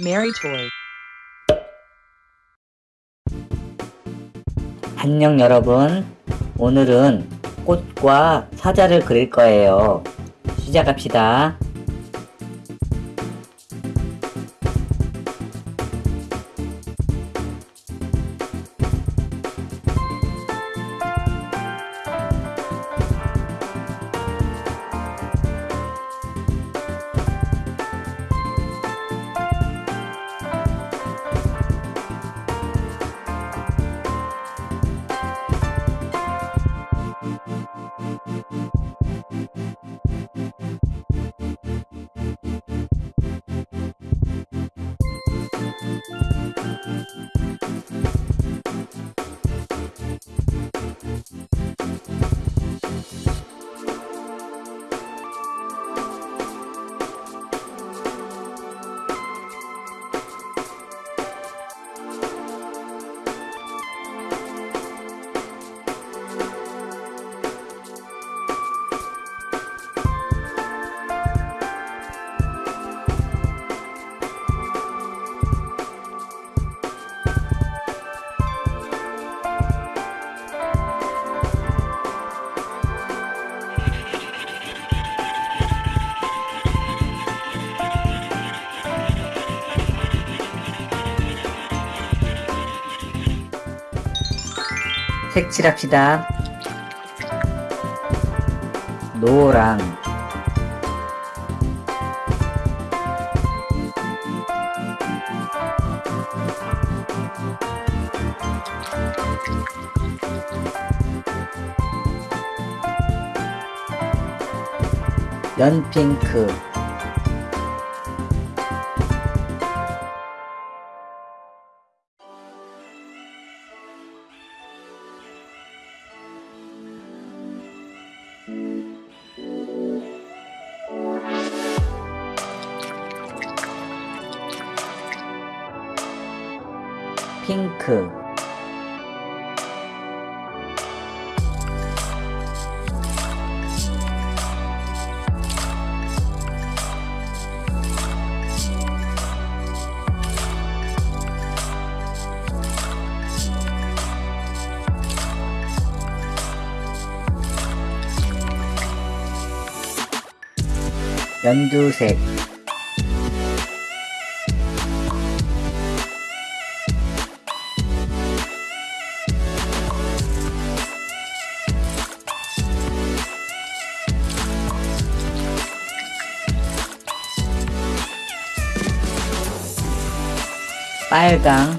Mary Toy. 안녕 여러분. 오늘은 꽃과 사자를 그릴 거예요. 시작합시다. 색칠합시다. 노랑 연핑크 핑크. 연두색 빨강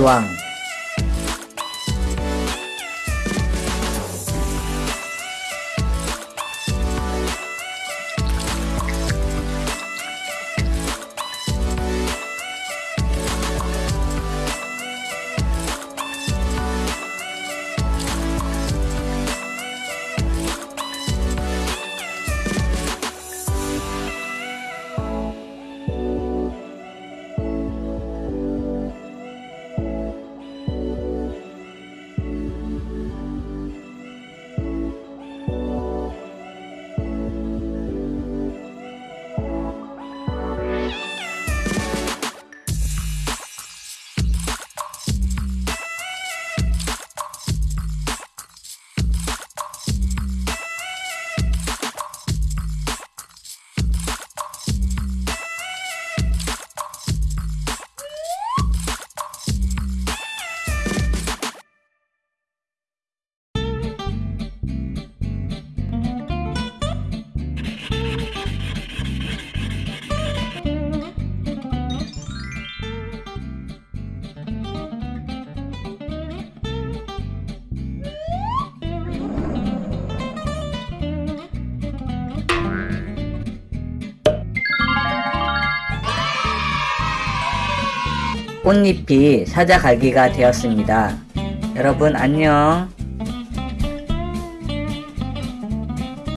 doang 꽃잎이 찾아가기가 되었습니다. 여러분 안녕.